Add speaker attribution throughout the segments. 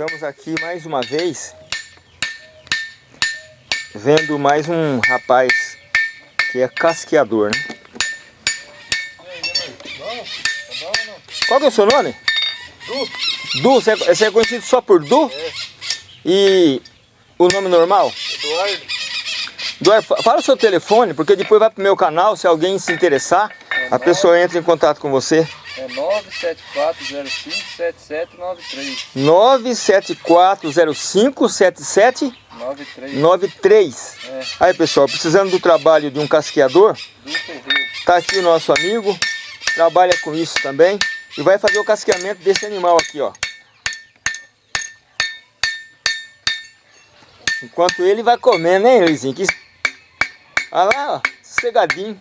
Speaker 1: Estamos aqui mais uma vez vendo mais um rapaz que é casqueador, né? Qual que é o seu nome?
Speaker 2: Du.
Speaker 1: Du, você é, é conhecido só por Du?
Speaker 2: É.
Speaker 1: E o nome normal?
Speaker 2: Eduardo.
Speaker 1: Eduardo, fa- fala o seu telefone, porque depois vai pro meu canal, se alguém se interessar, a pessoa entra em contato com você.
Speaker 2: É 974057793.
Speaker 1: 974057793.
Speaker 2: 93. É,
Speaker 1: Aí pessoal, precisando do trabalho de um casqueador, tá aqui o nosso amigo, trabalha com isso também e vai fazer o casqueamento desse animal aqui, ó. Enquanto ele vai comendo, hein, Luizinho? Que... Olha lá, ó, sossegadinho.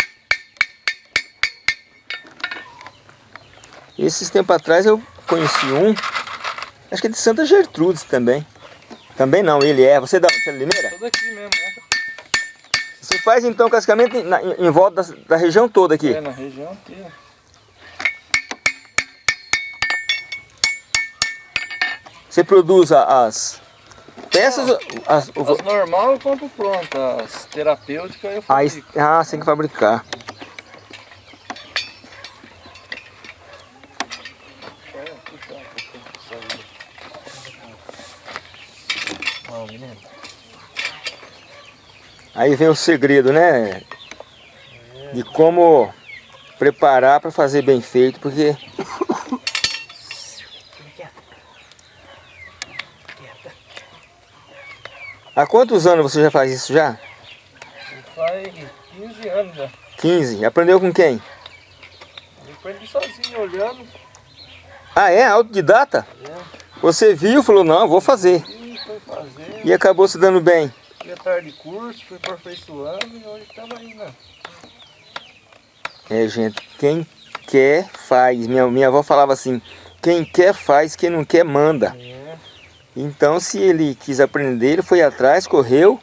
Speaker 1: Esses tempos atrás eu conheci um, acho que é de Santa Gertrudes também. Também não, ele é. Você é da você é Limeira?
Speaker 2: Tudo aqui mesmo, né?
Speaker 1: Você faz então cascamento em, na- em- volta da, da região toda aqui?
Speaker 2: É, na região inteira.
Speaker 1: Você produz as peças? As, o-
Speaker 2: As normal eu compro pronta. As terapêuticas eu
Speaker 1: a es-
Speaker 2: fabrico.
Speaker 1: ah, você tem que fabricar.
Speaker 2: É, puxa um pouquinho pra sair. Ó, menino.
Speaker 1: Aí vem o segredo, né? De como preparar para fazer bem feito, porque há quantos anos você já faz isso já?
Speaker 2: Faz 15 anos já.
Speaker 1: 15. Aprendeu com quem?
Speaker 2: Eu aprendi sozinho, olhando.
Speaker 1: Ah, é? Autodidata?
Speaker 2: É.
Speaker 1: Você viu e falou, não, vou fazer.
Speaker 2: E.
Speaker 1: E acabou se dando bem.
Speaker 2: Fui atrás de curso, fui aperfeiçoando e hoje estamos aí, né?
Speaker 1: É, gente, quem quer faz. Minha, minha avó falava assim, quem quer faz, quem não quer manda.
Speaker 2: É.
Speaker 1: Então, se ele quis aprender, ele foi atrás, correu,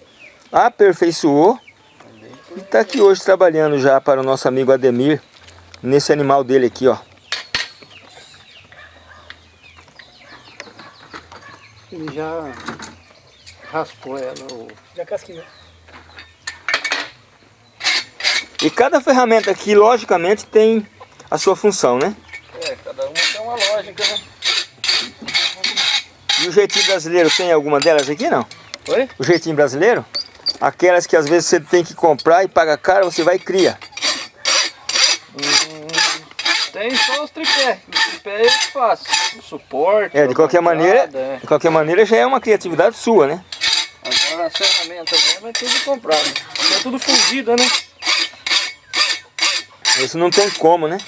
Speaker 1: aperfeiçoou e está aqui hoje trabalhando já para o nosso amigo Ademir, nesse animal dele aqui, ó.
Speaker 3: Ele já raspou ela. O... Já casquinhou.
Speaker 1: E cada ferramenta aqui, logicamente, tem a sua função, né?
Speaker 2: É, cada uma tem uma lógica, né?
Speaker 1: E o jeitinho brasileiro tem alguma delas aqui, não?
Speaker 2: Oi?
Speaker 1: O jeitinho brasileiro? Aquelas que às vezes você tem que comprar e paga caro, você vai e cria.
Speaker 2: Hum, tem só os tripé. Os tripé eu faço. O suporte.
Speaker 1: É, de qualquer maneira,
Speaker 2: é.
Speaker 1: de qualquer maneira já é uma criatividade sua, né?
Speaker 2: Agora as ferramentas mesmo é tudo comprado. É tudo fundido, né?
Speaker 1: Isso não tem como, né?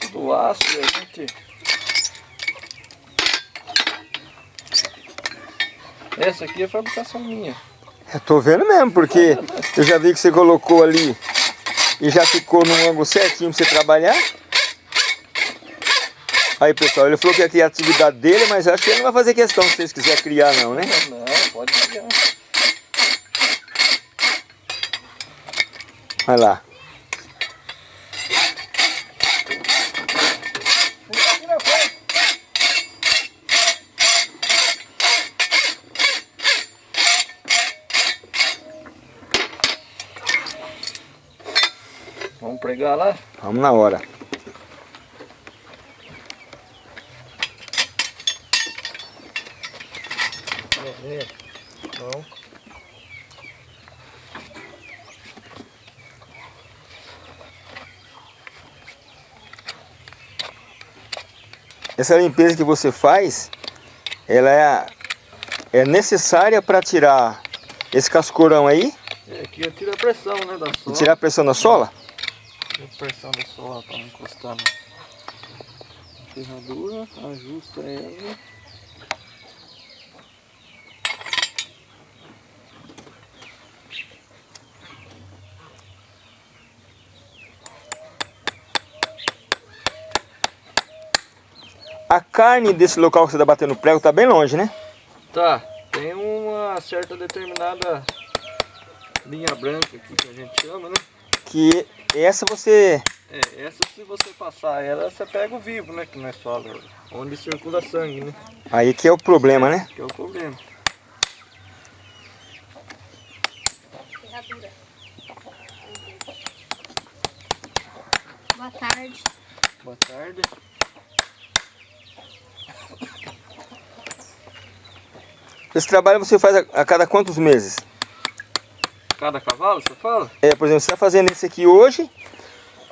Speaker 2: Tudo aço e a gente. Essa aqui é fabricação minha.
Speaker 1: Eu tô vendo mesmo, porque eu já vi que você colocou ali e já ficou num ângulo certinho pra você trabalhar. Aí pessoal, ele falou que é a criatividade dele, mas acho que ele não vai fazer questão se vocês quiserem criar não, né?
Speaker 2: Não, pode pegar.
Speaker 1: Olha lá.
Speaker 2: Vamos pregar lá?
Speaker 1: Vamos na hora.
Speaker 2: É, Não.
Speaker 1: Essa limpeza que você faz, ela é, é necessária para tirar esse cascorão aí
Speaker 2: É, aqui eu tiro a pressão, né, da sola.
Speaker 1: tirar a pressão da sola.
Speaker 2: Tiro a pressão da sola para não encostar na ferradura, ajusta ela.
Speaker 1: Carne desse local que você está batendo prego está bem longe, né?
Speaker 2: Tá, tem uma certa determinada linha branca aqui que a gente chama, né?
Speaker 1: Que essa você
Speaker 2: É, essa se você passar ela, você pega o vivo, né? Que nós falamos. Onde circula sangue, né?
Speaker 1: Aí que é o problema, né?
Speaker 2: Que é o problema.
Speaker 4: Ferradura. Boa tarde.
Speaker 2: Boa tarde.
Speaker 1: Esse trabalho você faz a, a cada quantos meses?
Speaker 2: Cada cavalo, você fala?
Speaker 1: É, por exemplo, você está fazendo esse aqui hoje,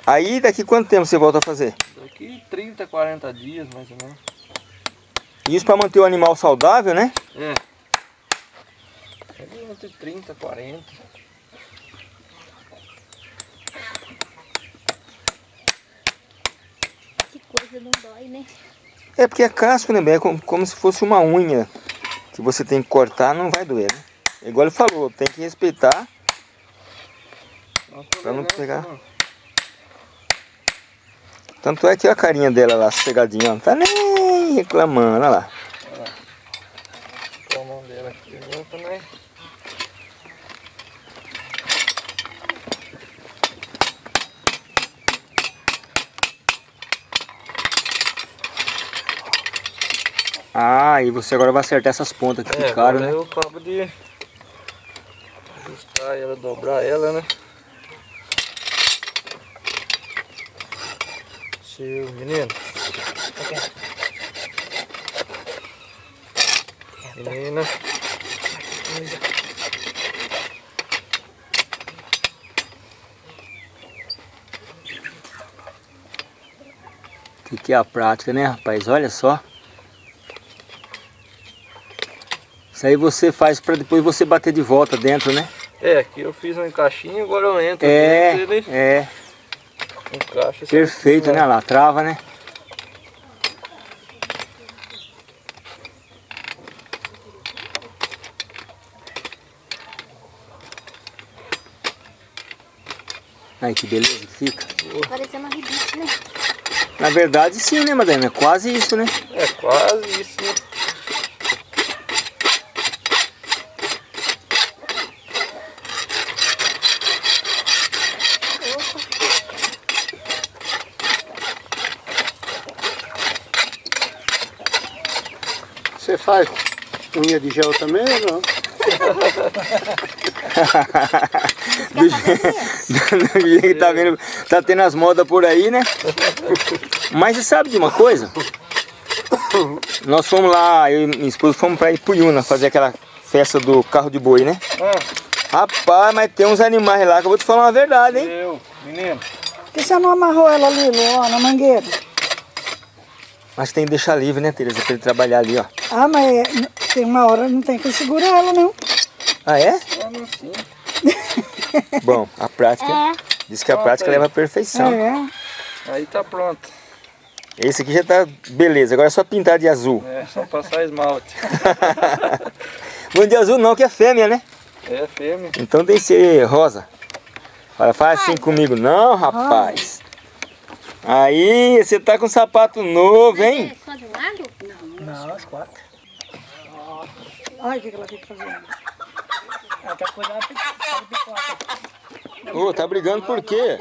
Speaker 1: aí daqui quanto tempo você volta a fazer?
Speaker 2: Daqui 30, 40 dias, mais ou menos.
Speaker 1: Isso para manter o animal saudável, né?
Speaker 2: É. Entre 30, 40.
Speaker 4: Que coisa não dói, né?
Speaker 1: É porque é casco, né? É como, como se fosse uma unha que você tem que cortar, não vai doer, né? Igual ele falou, tem que respeitar Pra não pegar. Tanto é que a carinha dela lá, sossegadinha, ó, não tá nem reclamando, olha lá.
Speaker 2: Com a mão dela aqui eu também.
Speaker 1: Ah, e você agora vai acertar essas pontas que
Speaker 2: É,
Speaker 1: ficaram, né?
Speaker 2: eu acabo de ajustar ela, dobrar ela, né? Seu menino. Menina.
Speaker 1: O que, que é a prática, né, rapaz? Olha só. Isso aí você faz para depois você bater de volta dentro, né?
Speaker 2: É, aqui eu fiz um encaixinho, agora eu entro
Speaker 1: É,
Speaker 2: dentro, ele
Speaker 1: é.
Speaker 2: encaixa.
Speaker 1: Perfeito, né? Olha lá, trava, né? Aí que beleza que fica.
Speaker 4: Parecendo uma ribite, né?
Speaker 1: Na verdade sim, né, Madalena? É quase isso, né?
Speaker 2: É quase isso, né?
Speaker 3: Faz unha de gel também ou não?
Speaker 1: Do jeito do jeito que tá vendo, tá tendo as modas por aí, né? Mas você sabe de uma coisa? Nós fomos lá, eu e minha esposa fomos pra Ipuyuna fazer aquela festa do carro de boi, né?
Speaker 2: Ah,
Speaker 1: Rapaz, mas tem uns animais lá que eu vou te falar uma verdade, hein?
Speaker 2: eu, menino.
Speaker 5: Por que você não amarrou ela ali, ó, na mangueira?
Speaker 1: Mas tem que deixar livre, né, Tereza? Pra ele trabalhar ali, ó.
Speaker 5: Ah, mas é- tem uma hora não tem que segurar ela, não.
Speaker 1: Ah, é?
Speaker 2: Vamos sim.
Speaker 1: Bom, a prática.
Speaker 4: É.
Speaker 1: Diz que a
Speaker 2: Pronto
Speaker 1: prática
Speaker 2: aí.
Speaker 1: leva à perfeição.
Speaker 5: É.
Speaker 2: Aí tá pronto.
Speaker 1: Esse aqui já tá beleza, agora é só pintar de azul.
Speaker 2: É, só passar esmalte.
Speaker 1: Não de azul não, que é fêmea, né?
Speaker 2: É fêmea.
Speaker 1: Então tem que ser rosa. Olha, faz assim comigo. Não, rapaz. Aí, você tá com sapato novo, hein?
Speaker 4: É só de um lado? Não.
Speaker 5: Não, as quatro. Olha o que que ela fica fazendo. Ela tá cuidando de pipoca.
Speaker 1: Ô, tá brigando por quê?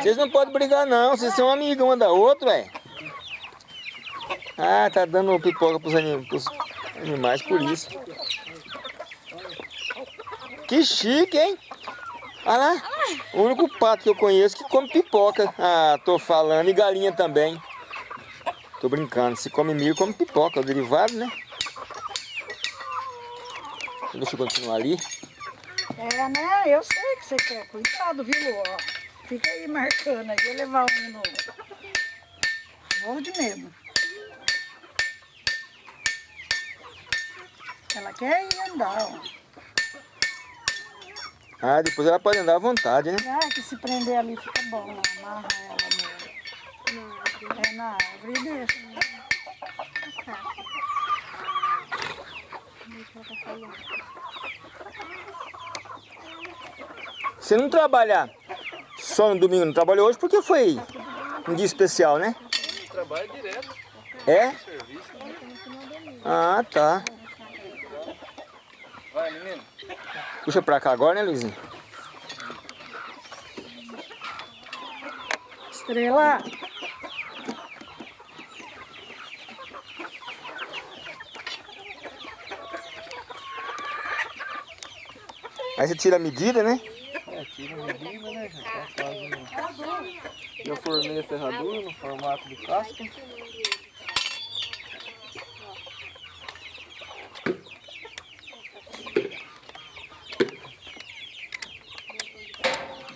Speaker 1: Vocês não podem brigar não, vocês são amigos uma da outra, ué. Ah, tá dando pipoca pros, anim pros animais por isso. Que chique, hein? Olha lá, o único pato que eu conheço que come pipoca. Ah, tô falando, e galinha também. Tô brincando, se come milho, come pipoca, é o derivado, né? Deixa eu continuar ali.
Speaker 5: É, né? Eu sei que você quer. Cuidado, viu, ó. Fica aí marcando aí, levar um novo. Morro de medo. Ela quer ir andar, ó.
Speaker 1: Ah, depois ela pode andar à vontade, né?
Speaker 5: Ah, que se prender ali fica bom, né? Amarra ela no... É na árvore e deixa. né?
Speaker 1: Você não trabalha só no domingo, não trabalhou hoje porque foi um dia especial, né?
Speaker 2: Trabalho direto.
Speaker 1: É?
Speaker 2: Serviço.
Speaker 1: Ah, tá.
Speaker 2: Vai, menino.
Speaker 1: Puxa pra cá agora, né, Luizinho?
Speaker 5: Estrela.
Speaker 1: Aí você tira a medida, né?
Speaker 2: É, tira a medida, né? Já tá quase... Eu formei a ferradura no formato de casca.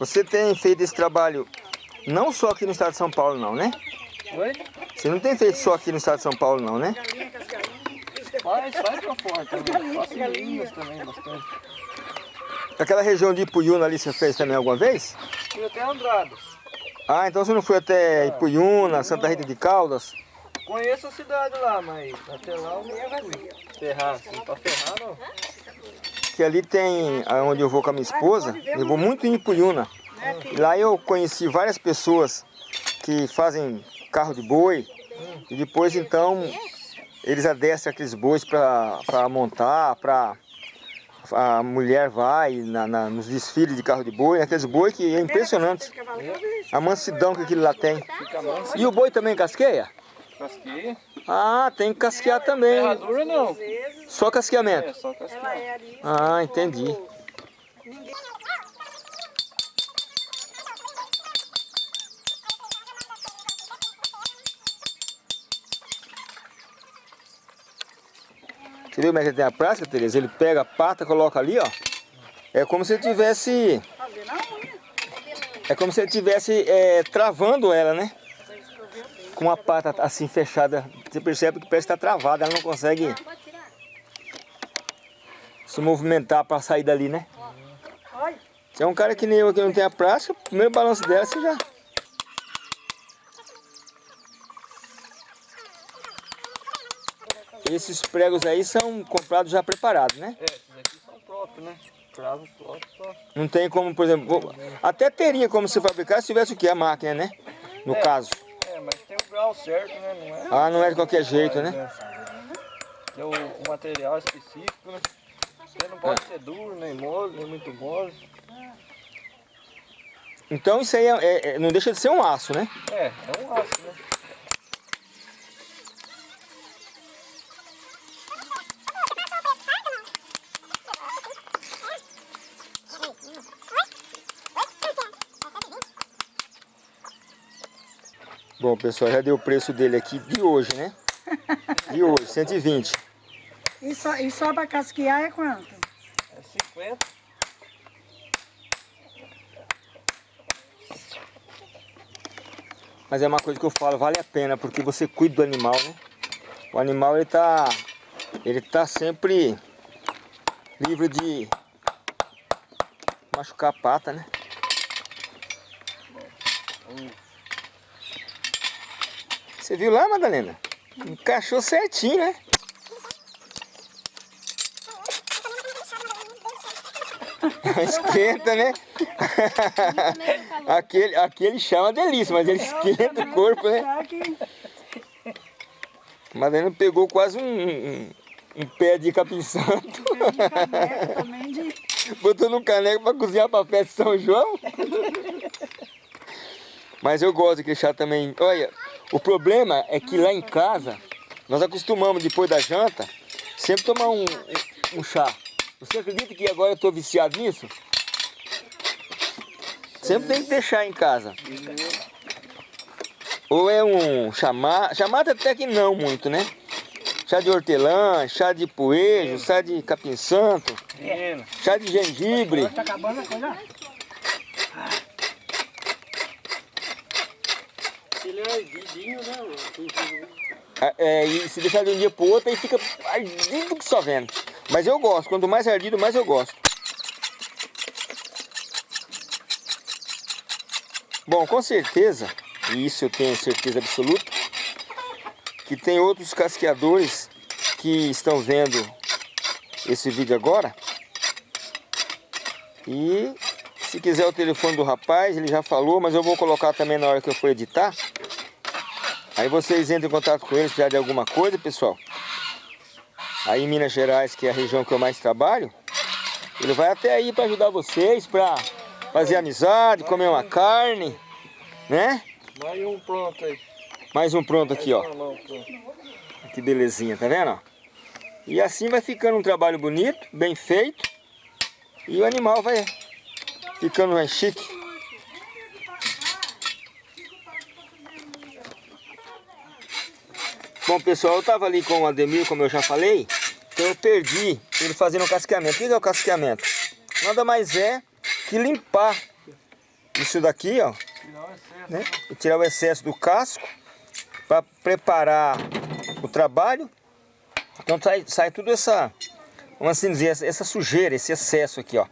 Speaker 1: Você tem feito esse trabalho não só aqui no estado de São Paulo não, né?
Speaker 2: Oi?
Speaker 1: Você não tem feito só aqui no estado de São Paulo não, né?
Speaker 2: Faz, faz pra fora também. Faço em Minas também, bastante.
Speaker 1: Aquela região de Ipuiuna ali você fez também alguma vez?
Speaker 2: Fui até Andradas.
Speaker 1: Ah, então você não foi até Ipuiuna, Santa Rita de Caldas?
Speaker 2: Conheço a cidade lá, mas até lá eu não fui. Ferrar, assim, pra ferrar não.
Speaker 1: Que ali tem, onde eu vou com a minha esposa, eu vou muito em Ipuiuna. Lá eu conheci várias pessoas que fazem carro de boi e depois então eles adestram aqueles bois para montar, para a mulher vai na, na, nos desfiles de carro de boi, aqueles boi que é impressionante. A mansidão que aquilo lá tem. E o boi também casqueia?
Speaker 2: Casqueia.
Speaker 1: Ah, tem que casquear também.
Speaker 2: Ferradura não.
Speaker 1: Só casqueamento.
Speaker 2: É, só casqueia.
Speaker 1: Ah, entendi. Você viu como é que ele tem a prática, Tereza? Ele pega a pata, coloca ali, ó. É como se ele tivesse... É como se ele tivesse é, travando ela, né? Com a pata assim fechada. Você percebe que parece que está travada, ela não consegue se movimentar para sair dali, né?
Speaker 5: Olha,
Speaker 1: Se é um cara que nem eu que não tem a prática, o primeiro balanço dela você já... Esses pregos aí são comprados já preparados, né?
Speaker 2: É, esses aqui são próprios, né? Cravo próprio só.
Speaker 1: Não tem como, por exemplo, até teria como se fabricar se tivesse o que? A máquina, né? No caso.
Speaker 2: É, mas grau certo, né? Não é?
Speaker 1: Ah, não é de qualquer jeito, né?
Speaker 2: Tem o, o material específico, né? Ele não pode ser duro, nem mole, nem muito mole.
Speaker 1: Então isso aí é- é- é- não deixa de ser um aço, né?
Speaker 2: É, é um aço, né?
Speaker 1: Bom, pessoal, já deu o preço dele aqui de hoje, né? De hoje, 120.
Speaker 5: e só, e só pra casquear é quanto?
Speaker 2: É 50.
Speaker 1: Mas é uma coisa que eu falo, vale a pena, porque você cuida do animal, né? O animal, ele tá, ele tá sempre livre de machucar a pata, né? Você viu lá, Madalena? Encaixou certinho, né? Esquenta, né? aquele, aquele chama delícia, mas ele esquenta o corpo, né? Madalena pegou quase um, um, um pé de capim santo. Botou no caneco para cozinhar para festa de São João. Mas eu gosto de chá também. Olha, o problema é que lá em casa, nós acostumamos depois da janta, sempre tomar um, um, chá. Você acredita que agora eu estou viciado nisso? Sempre tem que ter chá em casa. Ou é um chamate, chamate até que não muito, né? Chá de hortelã, chá de poejo, chá de capim santo, chá de gengibre.
Speaker 5: Tá acabando a coisa?
Speaker 3: Né?
Speaker 1: É, e se deixar de um dia pro outro, aí fica ardido que só vendo. Mas eu gosto, quanto mais ardido, mais eu gosto. Bom, com certeza, e isso eu tenho certeza absoluta, que tem outros casqueadores que estão vendo esse vídeo agora. E se quiser o telefone do rapaz, ele já falou, mas eu vou colocar também na hora que eu for editar. Aí vocês entram em contato com ele se precisar de alguma coisa, pessoal. Aí em Minas Gerais, que é a região que eu mais trabalho, ele vai até aí para ajudar vocês, para fazer amizade, comer uma carne, né?
Speaker 2: Mais um pronto aí.
Speaker 1: Mais um pronto aqui, ó. Que belezinha, tá vendo? E assim vai ficando um trabalho bonito, bem feito. E o animal vai ficando mais chique. Bom pessoal, eu estava ali com o Ademir, como eu já falei, então eu perdi ele fazendo o casqueamento. O que é o casqueamento? Nada mais é que limpar isso daqui, ó,
Speaker 2: Tirar o excesso.
Speaker 1: né? Tirar o excesso do casco para preparar o trabalho. Então sai, sai tudo essa, vamos assim dizer, essa, essa sujeira, esse excesso aqui, ó.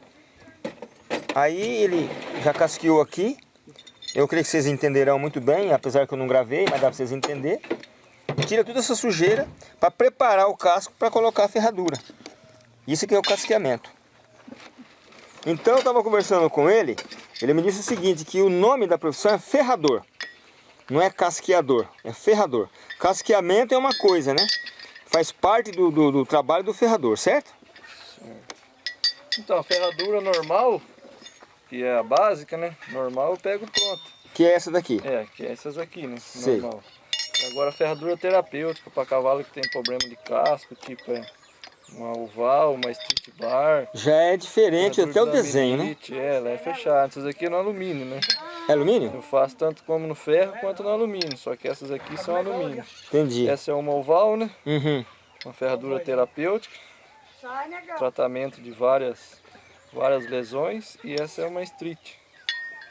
Speaker 1: Aí ele já casqueou aqui. Eu creio que vocês entenderão muito bem, apesar que eu não gravei, mas dá para vocês entenderem. Tira toda essa sujeira para preparar o casco para colocar a ferradura. Isso que é o casqueamento. Então eu estava conversando com ele, ele me disse o seguinte, que o nome da profissão é ferrador. Não é casqueador, é ferrador. Casqueamento é uma coisa, né? Faz parte do, do, do trabalho do ferrador, certo?
Speaker 2: Então, a ferradura normal, que é a básica, né? Normal eu pego pronto.
Speaker 1: Que é essa daqui.
Speaker 2: É, que é essas aqui, né?
Speaker 1: Sei.
Speaker 2: Normal. E agora a ferradura terapêutica para cavalo que tem problema de casco, tipo é uma oval, uma street bar.
Speaker 1: Já é diferente até o desenho, né?
Speaker 2: É, ela é fechada. Essas aqui é no alumínio, né?
Speaker 1: É alumínio?
Speaker 2: Eu faço tanto como no ferro quanto no alumínio, só que essas aqui são alumínio.
Speaker 1: Entendi.
Speaker 2: Essa é uma oval, né?
Speaker 1: Uhum.
Speaker 2: Uma ferradura terapêutica, tratamento de várias, várias lesões. E essa é uma street.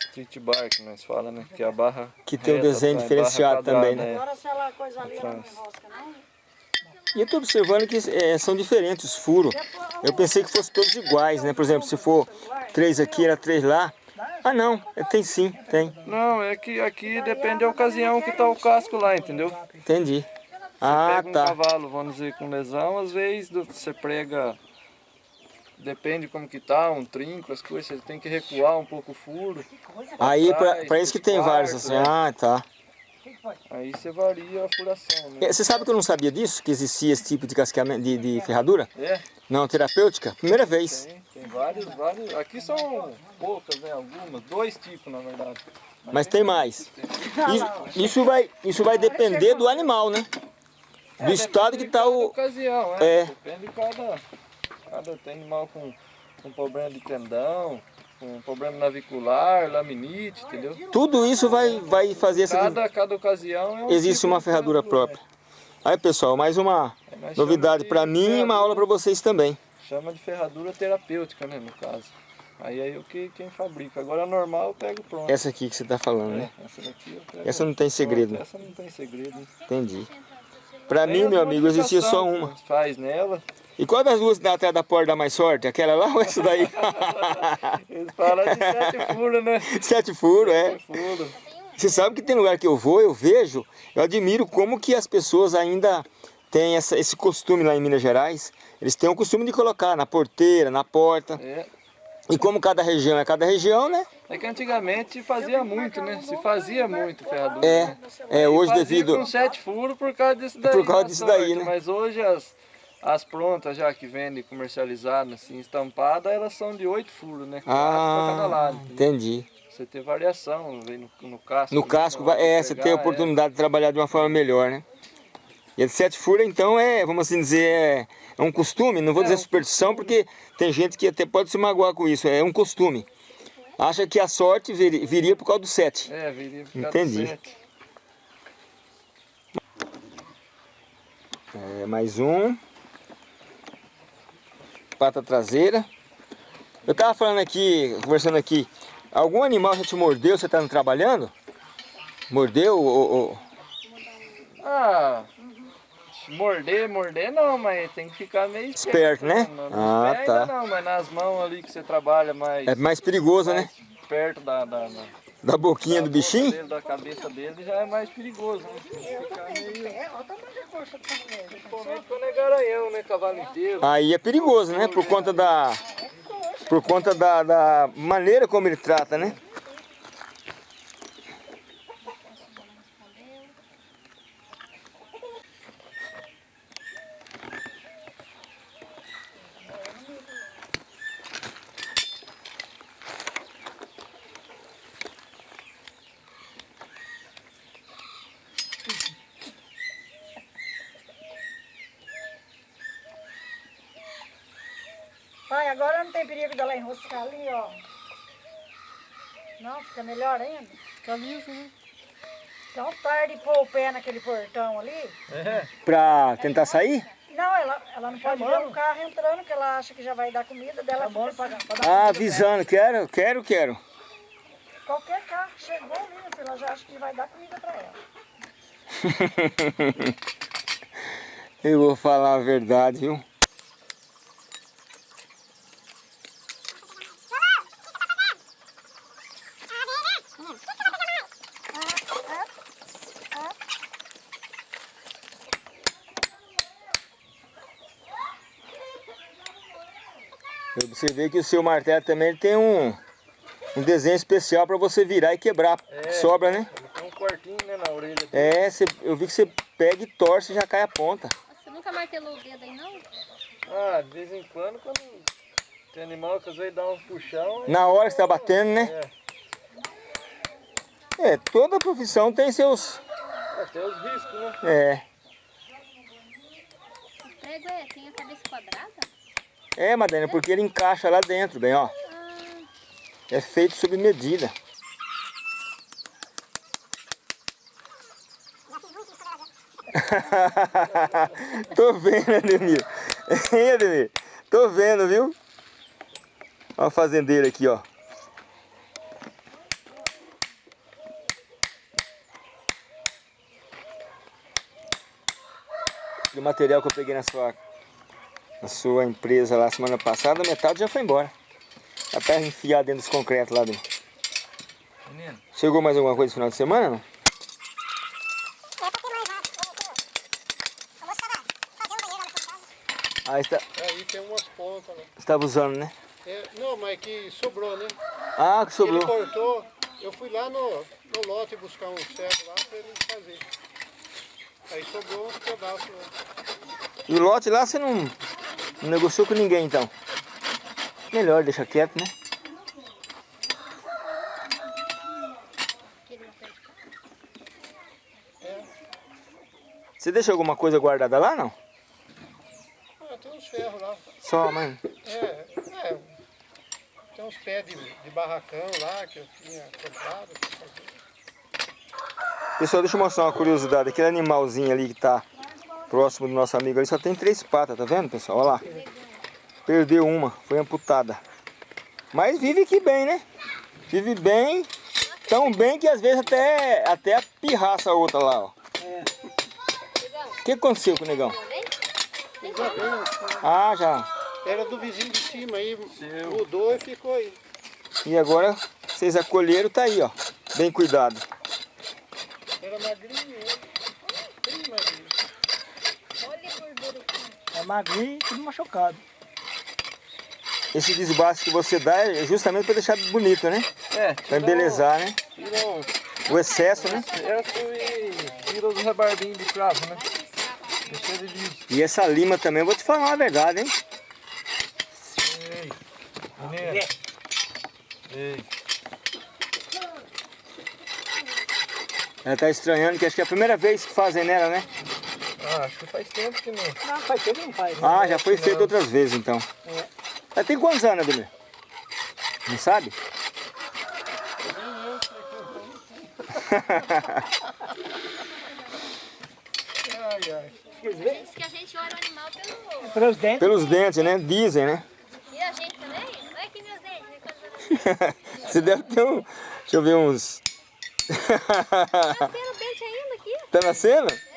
Speaker 2: Street bar que nós falamos, né? Que é a barra
Speaker 1: Que tem um desenho
Speaker 2: barra
Speaker 1: diferenciado
Speaker 2: quadrada,
Speaker 1: também, né?
Speaker 2: é.
Speaker 5: Agora se ela coisa ali, ela não enrosca, não?
Speaker 1: E eu tô observando que é, são diferentes os furos. Eu pensei que fossem todos iguais, né? Por exemplo, se for três aqui, era três lá. Ah não, é, tem sim, tem.
Speaker 2: Não, é que aqui depende da ocasião que tá o casco lá, entendeu?
Speaker 1: Entendi. Ah,
Speaker 2: Pega um
Speaker 1: tá.
Speaker 2: cavalo, vamos dizer, com lesão, às vezes do- você prega, depende como que tá, um trinco, as coisas, você tem que recuar um pouco o furo.
Speaker 1: Aí, pra isso que tem vários assim.
Speaker 2: né?
Speaker 1: Ah, tá.
Speaker 2: Aí você varia a furação, né?
Speaker 1: É, Você sabe que eu não sabia disso? Que existia esse tipo de casqueamento, de, de ferradura?
Speaker 2: É,
Speaker 1: Não, terapêutica? Primeira vez.
Speaker 2: tem, tem vários, vários. Aqui são poucas, né? Algumas, dois tipos na verdade.
Speaker 1: Mas tem mais. Isso, isso vai, isso vai depender do animal, né? Do estado que tá
Speaker 2: Cada
Speaker 1: o...
Speaker 2: ocasião,
Speaker 1: É.
Speaker 2: é. Depende de cada. Cada tem animal com, com problema de tendão, com problema navicular, laminite, entendeu?
Speaker 1: Tudo isso vai, vai fazer essa...
Speaker 2: Cada, cada ocasião é um
Speaker 1: Existe
Speaker 2: tipo
Speaker 1: uma ferradura própria. Aí, pessoal, mais uma
Speaker 2: É,
Speaker 1: novidade para mim e uma aula para vocês também.
Speaker 2: Chama de ferradura terapêutica, né, no caso. Aí é o que quem fabrica. Agora a normal eu pego pronto.
Speaker 1: Essa aqui que você tá falando, né?
Speaker 2: É, essa daqui eu pego
Speaker 1: Essa não tem segredo.
Speaker 2: pronto. Essa não tem segredo. né?
Speaker 1: Entendi. Para mim, meu amigo, existia só uma.
Speaker 2: Faz nela.
Speaker 1: E qual das duas dá atrás da porta dá mais sorte? Aquela lá ou essa daí?
Speaker 2: Eles falam de sete furos, né?
Speaker 1: Sete furos, é.
Speaker 2: Sete furos.
Speaker 1: Você sabe que tem lugar que eu vou, eu vejo, eu admiro como que as pessoas ainda têm essa, esse costume lá em Minas Gerais. Eles têm o costume de colocar na porteira, na porta.
Speaker 2: É.
Speaker 1: E como cada região é cada região, né?
Speaker 2: É que antigamente fazia muito, né? Se fazia muito ferradura.
Speaker 1: É,
Speaker 2: né?
Speaker 1: é hoje devido...
Speaker 2: com sete furos por causa disso daí.
Speaker 1: Por causa
Speaker 2: na
Speaker 1: disso daí,
Speaker 2: sorte,
Speaker 1: né?
Speaker 2: Mas hoje as, as prontas já que vendem comercializadas, assim, estampadas, elas são de oito furos, né? Pra cada
Speaker 1: Ah,
Speaker 2: lado.
Speaker 1: entendi.
Speaker 2: Você ter variação, vem no, no casco.
Speaker 1: No casco, vai- é,
Speaker 2: de
Speaker 1: você
Speaker 2: pegar,
Speaker 1: tem a oportunidade de trabalhar de uma forma melhor, né? E a de sete furos, então, é, vamos assim dizer, é, é um costume, não vou
Speaker 2: É,
Speaker 1: dizer
Speaker 2: um
Speaker 1: superstição, porque tem gente que até pode se magoar com isso, é um costume. Acha que a sorte vir- viria por causa do sete.
Speaker 2: É, viria por causa
Speaker 1: Entendi.
Speaker 2: do sete.
Speaker 1: É, mais um. Pata traseira. Eu tava falando aqui, conversando aqui, algum animal já te mordeu, você tá trabalhando? Mordeu ou... ou-
Speaker 2: Ah, morder, morder não, mas tem que ficar meio
Speaker 1: Esperto, né?
Speaker 2: Não,
Speaker 1: Ah,
Speaker 2: nos pés
Speaker 1: tá.
Speaker 2: não, mas nas mãos ali que você trabalha mais,
Speaker 1: É mais perigoso, né?
Speaker 2: mais perto da, da, da,
Speaker 1: Da boquinha do
Speaker 2: da boca
Speaker 1: bichinho?
Speaker 2: dele, da cabeça dele, já é mais perigoso, né? Tem que ficar meio...
Speaker 5: É, olha o tamanho da coxa do tamanho.
Speaker 2: Principalmente quando é garanhão, né? Cavalo inteiro.
Speaker 1: Aí é perigoso, né? Por conta da... Por conta da, da maneira como ele trata, né?
Speaker 5: Pai, agora não tem enroscar ali, ó. Não, fica melhor ainda.
Speaker 2: Fica liso, né?
Speaker 5: Então tarde pôr o pé naquele portão ali.
Speaker 2: É.
Speaker 1: Pra tentar sair?
Speaker 5: Não, ela, ela não pode ver o carro entrando, porque ela acha que já vai dar comida dela.
Speaker 3: Chamando
Speaker 5: fica
Speaker 3: pra, pra dar
Speaker 1: Ah, avisando, quero, quero, quero.
Speaker 5: Qualquer carro que chegou ali, ela já acha que vai dar comida pra ela.
Speaker 1: Eu vou falar a verdade, viu? Eu observei que o seu martelo também tem um, um desenho especial para você virar e quebrar.
Speaker 2: É.
Speaker 1: Sobra, né?
Speaker 2: Ele tem um cortinho né, na orelha. aqui.
Speaker 1: É, cê- eu vi que você pega e torce e já cai a ponta.
Speaker 4: Você nunca martelou o dedo aí, não?
Speaker 2: Ah, de vez em quando, quando tem animal que às vezes dá um puxão.
Speaker 1: Na hora que você tá batendo, né?
Speaker 2: É.
Speaker 1: É, toda profissão tem seus...
Speaker 2: É, tem os riscos, né?
Speaker 1: É,
Speaker 4: O prego é, tem a cabeça quadrada?
Speaker 1: É Madalena, porque ele encaixa lá dentro, bem, ó. É feito sob medida. Tô vendo, Ademir. Hein, Ademir? Tô vendo, viu? Ó a fazendeira aqui, ó. O material que eu peguei na sua, na sua empresa lá semana passada, metade já foi embora. Dá pra enfiar dentro dos concretos lá dentro.
Speaker 2: Menino,
Speaker 1: Chegou mais alguma coisa no final de semana, não? Ah, está,
Speaker 3: Aí tem umas pontas, né?
Speaker 1: estava usando, né?
Speaker 3: É, não, mas que sobrou, né?
Speaker 1: Ah, que
Speaker 3: Ele
Speaker 1: sobrou.
Speaker 3: cortou. Eu fui lá no, no lote buscar um ferro lá pra ele fazer. Aí sobrou uns pedaços. Né?
Speaker 1: E o lote lá você não, não negociou com ninguém, então? Melhor, deixa quieto, né? Você deixa alguma coisa guardada lá, não?
Speaker 3: Ah, tem uns ferros lá.
Speaker 1: Só, mãe.
Speaker 3: É, é. Tem uns pés de, de barracão lá que eu tinha comprado.
Speaker 1: Pessoal, deixa eu mostrar uma curiosidade. Aquele animalzinho ali que tá próximo do nosso amigo ali só tem três patas, tá vendo, pessoal? Olha lá. Perdeu uma, foi amputada. Mas vive aqui bem, né? Vive bem, tão bem que às vezes até, até a pirraça a outra lá, ó. O que aconteceu com o negão? Ah, já.
Speaker 3: Era do vizinho de cima aí, mudou e ficou aí.
Speaker 1: E agora vocês acolheram, tá aí, ó. Bem cuidado.
Speaker 3: Era magrinho, ele. bem magrinho.
Speaker 4: Olha a gordura aqui.
Speaker 3: É magrinho e tudo machucado.
Speaker 1: Esse desbaste que você dá é justamente para deixar bonito, né?
Speaker 2: é,
Speaker 1: Pra embelezar, né?
Speaker 2: Tira o
Speaker 1: O excesso, né?
Speaker 2: excesso e tira os rebarbinhos de cravo, né? Deixa ele liso.
Speaker 1: E essa lima também, eu vou te falar uma verdade, hein?
Speaker 2: Ei. Ei.
Speaker 1: Ela tá estranhando, que acho que é a primeira vez que fazem nela, né?
Speaker 2: Ah, acho que faz tempo que não.
Speaker 3: Não, faz tempo não faz.
Speaker 1: Ah, já foi feito outras vezes, então. Ela tem quantos anos, Ademir? Não sabe?
Speaker 3: Ai, ai.
Speaker 4: Diz que a gente olha o animal pelo...
Speaker 3: Pelos dentes.
Speaker 1: Pelos dentes, né? Dizem, né?
Speaker 4: E a gente também? Olha aqui meus dentes. né,
Speaker 1: Você deve ter um... Deixa eu ver uns...
Speaker 4: Nasceram dente ainda aqui.
Speaker 1: tá nascendo?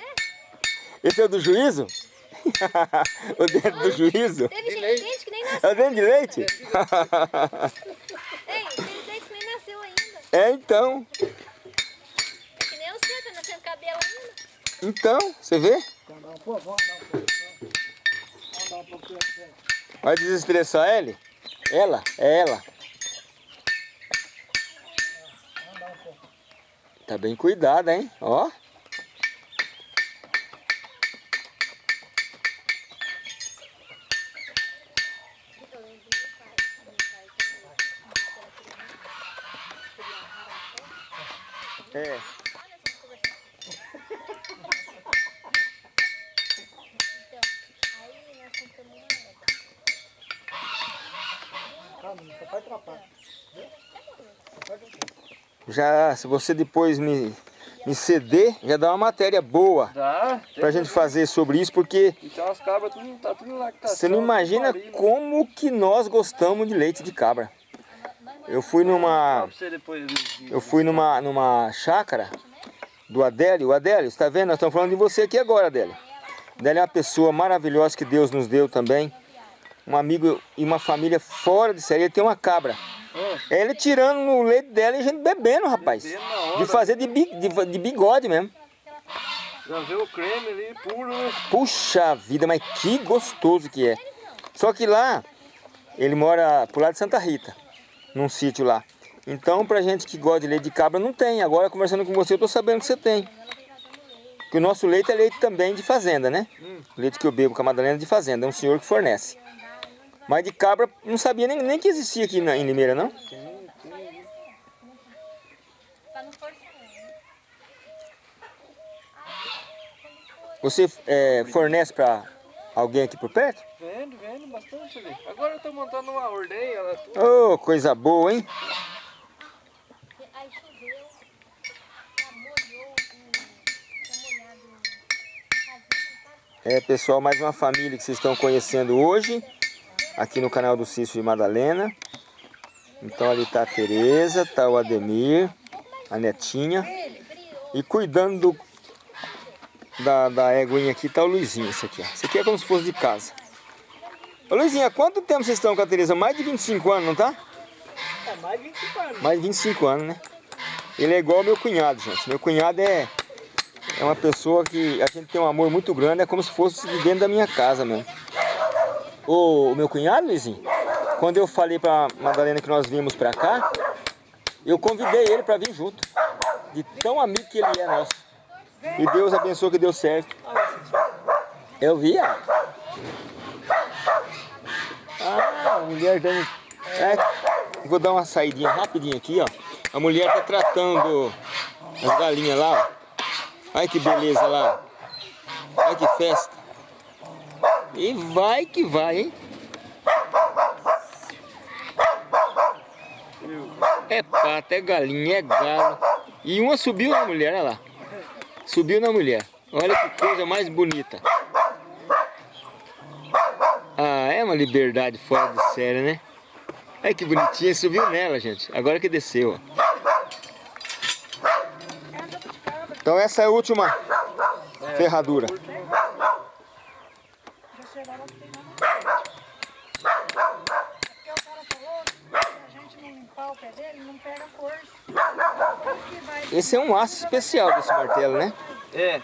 Speaker 1: Esse é o do juízo? o dente do juízo?
Speaker 4: Teve gente,
Speaker 3: leite.
Speaker 4: que nem
Speaker 1: É
Speaker 4: nasceu.
Speaker 1: o dente de leite?
Speaker 4: Ei, teve dente que nem nasceu ainda.
Speaker 1: É, então.
Speaker 4: É que nem o seu, tá nascendo cabelo ainda.
Speaker 1: Então, você vê?
Speaker 3: Vamos dar um pouco, vamos dar um pouco. Vamos dar um pouquinho.
Speaker 1: Vai desestressar ele? Ela? É ela. Tá bem cuidada, hein? Ó. Já, se você depois me, me ceder, já dá uma matéria boa
Speaker 2: Dá.
Speaker 1: pra gente fazer sobre isso, porque
Speaker 2: E umas cabras, tudo, tá tudo lactação.
Speaker 1: você não imagina como que nós gostamos de leite de cabra. Eu fui numa, eu fui numa, numa chácara do Adélio. O Adélio, você tá vendo? Nós estamos falando de você aqui agora, Adélio. Adélio é uma pessoa maravilhosa que Deus nos deu também. Um amigo e uma família fora de série. Ele tem uma cabra. É ele tirando no leite dela e a gente bebendo, rapaz. De fazer de, bi- de, de bigode mesmo.
Speaker 2: já o creme ali, puro, né?
Speaker 1: Puxa vida, mas que gostoso que é. Só que lá, ele mora pro lado de Santa Rita, num sítio lá. Então, pra gente que gosta de leite de cabra, não tem. Agora, conversando com você, eu tô sabendo que você tem. Que o nosso leite é leite também de fazenda, né? O leite que eu bebo com a Madalena é de fazenda, é um senhor que fornece. Mas de cabra, não sabia nem, nem que existia aqui na, em Limeira, não?
Speaker 4: Né?
Speaker 1: Você é, fornece pra alguém aqui por perto?
Speaker 2: Vendo, vendo bastante ali. Agora eu tô montando uma ordenha, tudo.
Speaker 1: Ô, coisa boa, hein? É, pessoal, mais uma família que vocês estão conhecendo hoje, aqui no canal do Cício de Madalena. Então ali tá a Tereza, tá o Ademir, a netinha. E cuidando do, da, da éguinha aqui tá o Luizinho, esse aqui, ó. Esse aqui é como se fosse de casa. Ô Luizinho, há quanto tempo vocês estão com a Tereza? Mais de 25 anos, não tá?
Speaker 5: É mais de 25 anos.
Speaker 1: Mais de 25 anos, né? Ele é igual ao meu cunhado, gente. Meu cunhado é, é uma pessoa que a gente tem um amor muito grande, é como se fosse de dentro da minha casa mesmo. O, o meu cunhado, Luizinho, quando eu falei pra Madalena que nós vimos pra cá, eu convidei ele pra vir junto. De tão amigo que ele é nosso. E Deus abençoe que deu certo. Eu vi, ó. Ah, a mulher dando. É, vou dar uma saidinha rapidinho aqui, ó. A mulher tá tratando as galinhas lá, ó. Olha que beleza lá. Olha que festa. E vai que vai, hein? É pato, é galinha, é galo. E uma subiu na mulher, olha lá. Subiu na mulher. Olha que coisa mais bonita. Ah, é uma liberdade fora de série, né? Olha que bonitinha, subiu nela, gente. Agora que desceu, ó. Então essa é a última ferradura.
Speaker 5: Sei agora que tem nada. Porque o cara falou que se a gente não limpar o pé dele, não pega força. Vai
Speaker 1: Esse é um aço especial desse martelo, né?
Speaker 2: É.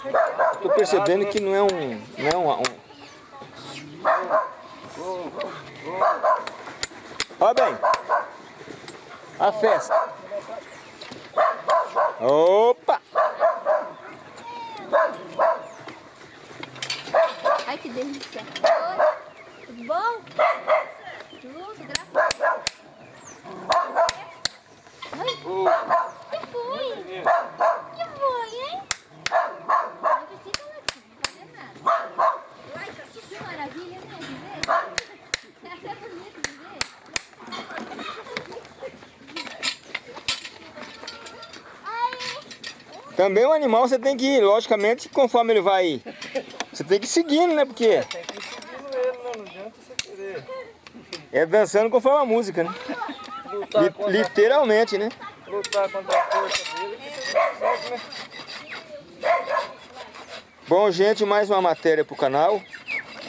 Speaker 1: Tô percebendo que não é um... Não é um, um... Ó bem. A festa. Opa!
Speaker 4: Que delícia. Oi, tudo bom? Tudo, graças a Deus. Oi, que foi? Que foi, hein? Não precisa latir, não fazer nada. Ai, que maravilha, né, de ver? É bonito de ver.
Speaker 1: Também o animal você tem que ir, logicamente, conforme ele vai... Você tem que ir seguindo, né? Porque
Speaker 2: Tem que ir seguindo ele, né? Não adianta você querer
Speaker 1: é dançando conforme a música, né? Li- literalmente, né?
Speaker 2: lutar contra a força dele, que você não consegue, né?
Speaker 1: Bom, gente, mais uma matéria pro canal.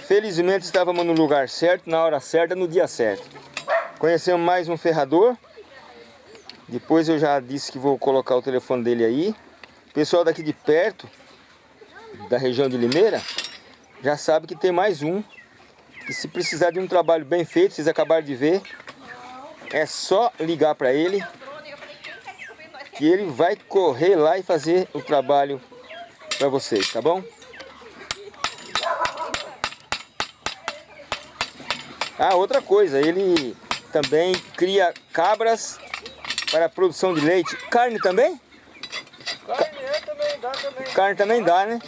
Speaker 1: Felizmente estávamos no lugar certo, na hora certa, no dia certo. Conhecemos mais um ferrador. Depois eu já disse que vou colocar o telefone dele aí. Pessoal daqui de perto, da região de Limeira, já sabe que tem mais um. E se precisar de um trabalho bem feito, vocês acabaram de ver, é só ligar para ele que ele vai correr lá e fazer o trabalho para vocês, tá bom? Ah, outra coisa, ele também cria cabras para a produção de leite. Carne também?
Speaker 2: Carne é também, dá também.
Speaker 1: Carne também dá, né?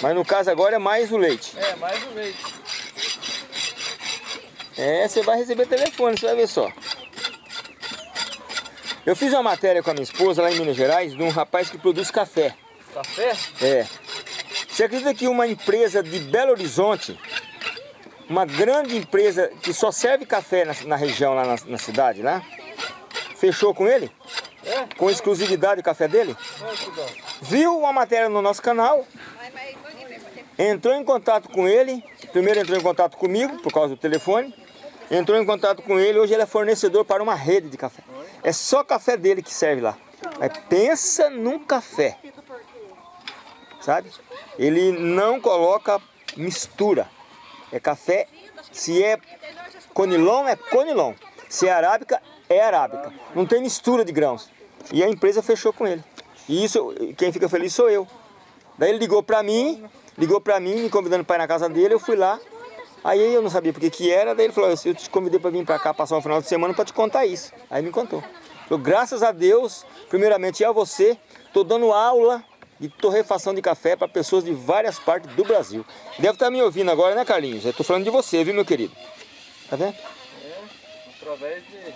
Speaker 2: É.
Speaker 1: Mas no caso agora é mais o leite.
Speaker 2: É, mais o leite.
Speaker 1: É, você vai receber telefone, você vai ver só. Eu fiz uma matéria com a minha esposa lá em Minas Gerais de um rapaz que produz café.
Speaker 2: Café?
Speaker 1: É. Você acredita que uma empresa de Belo Horizonte, uma grande empresa que só serve café na, na região, lá na, na cidade, lá, fechou com ele?
Speaker 2: É?
Speaker 1: Com exclusividade o café dele?
Speaker 2: Bom.
Speaker 1: Viu uma matéria no nosso canal, entrou em contato com ele, primeiro entrou em contato comigo, por causa do telefone, entrou em contato com ele, hoje ele é fornecedor para uma rede de café. É só café dele que serve lá. Mas pensa num café, sabe? Ele não coloca mistura, é café, se é conilon, é conilon, se é arábica, é arábica, não tem mistura de grãos. E a empresa fechou com ele. E isso, quem fica feliz sou eu. Daí ele ligou pra mim, ligou pra mim, me convidando para ir na casa dele, eu fui lá. Aí eu não sabia porque que era, daí ele falou, eu te convidei para vir para cá passar um final de semana para te contar isso. Aí me contou. Falou, graças a Deus, primeiramente e a você, tô dando aula de torrefação de café para pessoas de várias partes do Brasil. Deve estar me ouvindo agora, né Carlinhos? Eu tô falando de você, viu meu querido? Tá vendo?
Speaker 2: Através de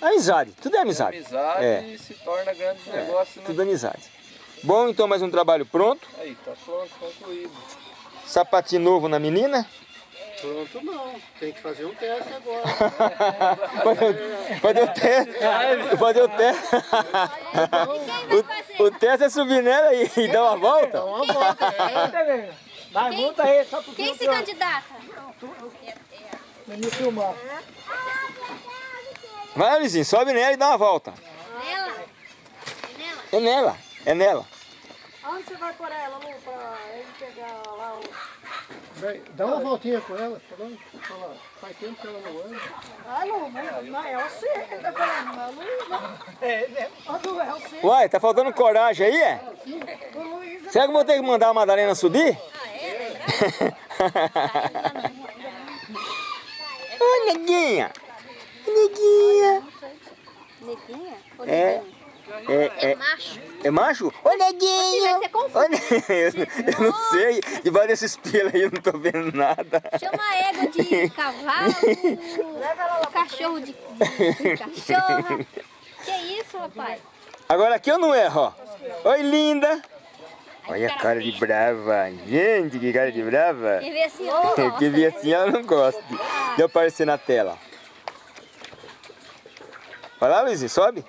Speaker 1: Amizade, tudo é amizade.
Speaker 2: amizade
Speaker 1: É,
Speaker 2: se torna grandes negócios, né?
Speaker 1: tudo amizade. Bom, então mais um trabalho pronto.
Speaker 2: Aí, tá pronto, concluído.
Speaker 1: Sapatinho novo na menina.
Speaker 3: Pronto não, tem que fazer um teste agora.
Speaker 1: Fazer, fazer o teste. Fazer o teste. O, o teste é subir nela e, e dar uma
Speaker 3: Dá
Speaker 1: volta.
Speaker 3: uma volta, é.
Speaker 5: Vai, multa aí, só porque
Speaker 4: Quem se candidata?
Speaker 5: me filmar.
Speaker 1: Vai, Luizinho, sobe nela e dá uma volta.
Speaker 4: Nela? É nela?
Speaker 1: É nela, é nela.
Speaker 5: Aonde você vai por ela, Lu, pra ele pegar lá o...
Speaker 3: Vai, Dá uma voltinha com ela, tá bom? Lá, faz tempo que ela não anda.
Speaker 5: Ah, Lu, mas não é você que tá falando, não é o Luiz, não. É, né? Lu, é você.
Speaker 1: Uai, tá faltando coragem aí, é?
Speaker 5: O Luiz
Speaker 1: Será que eu vou ter que mandar a Madalena subir? Ô, neguinha! Neguinha!
Speaker 4: Neguinha?
Speaker 1: É.
Speaker 4: neguinho?
Speaker 1: É, é,
Speaker 4: Macho.
Speaker 1: é macho? Ô, neguinho!
Speaker 4: Vai ser
Speaker 1: ne- eu não sei, debaixo desses pelos aí eu não tô vendo nada.
Speaker 4: Chama a égua de cavalo, cachorro de, de cachorra. Que isso, rapaz?
Speaker 1: Agora aqui eu não erro, ó. Oi, linda! Olha a cara de brava. Gente, que cara de brava.
Speaker 4: Quem vê assim, eu não
Speaker 1: Que
Speaker 4: gosto.
Speaker 1: vi assim ela não gosta de aparecer na tela. Vai lá, Luizinho, sobe.